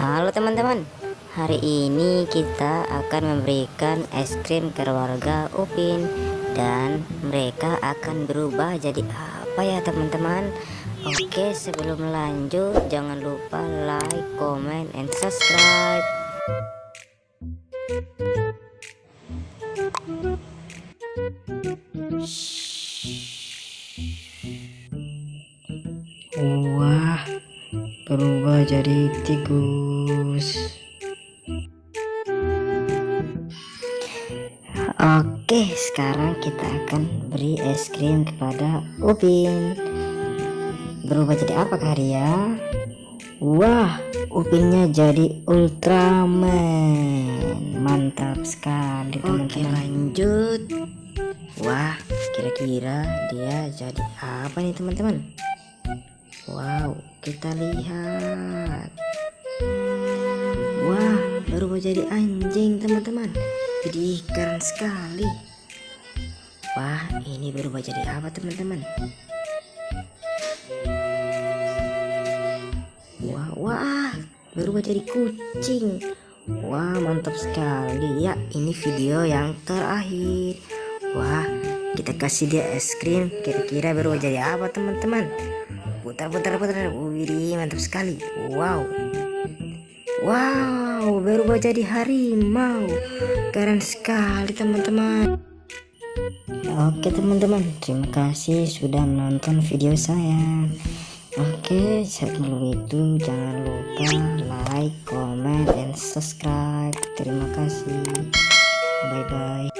Halo teman-teman. Hari ini kita akan memberikan es krim ke keluarga Upin. Dan mereka akan berubah jadi apa ya teman-teman? Oke sebelum lanjut jangan lupa like, comment, and subscribe. Wah, berubah jadi tikus. Oke sekarang kita akan beri es krim kepada Upin. Berubah jadi apa Karya? Wah Upinnya jadi Ultraman. Mantap sekali teman-teman. lanjut. Wah kira-kira dia jadi apa nih teman-teman Wow kita lihat. Wah berubah jadi anjing teman-teman. Jadi keren sekali. Wah ini berubah jadi apa teman-teman? Wah wah berubah jadi kucing. Wah mantap sekali. Ya ini video yang terakhir. Wah kita kasih dia es krim. Kira-kira berubah jadi apa teman-teman putar putar putar. Wih mantap sekali. Wow. Wow berubah jadi harimau. Keren sekali teman-teman. Oke teman-teman. Terima kasih sudah menonton video saya. Oke sebelum itu jangan lupa like comment and subscribe. Terima kasih. Bye bye